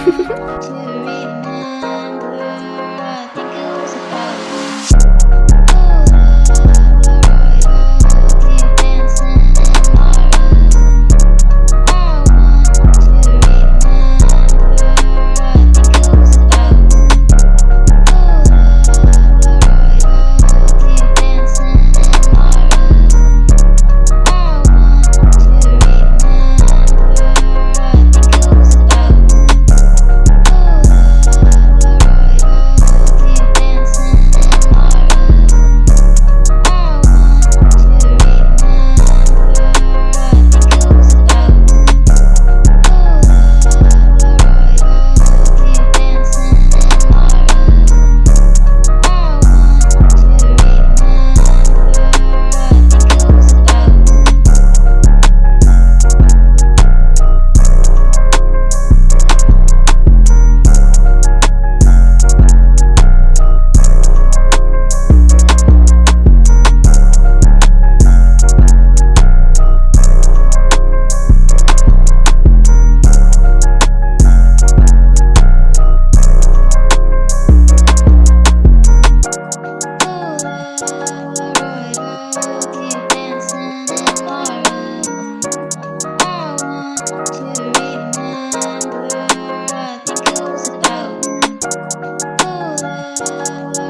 Tchau. Música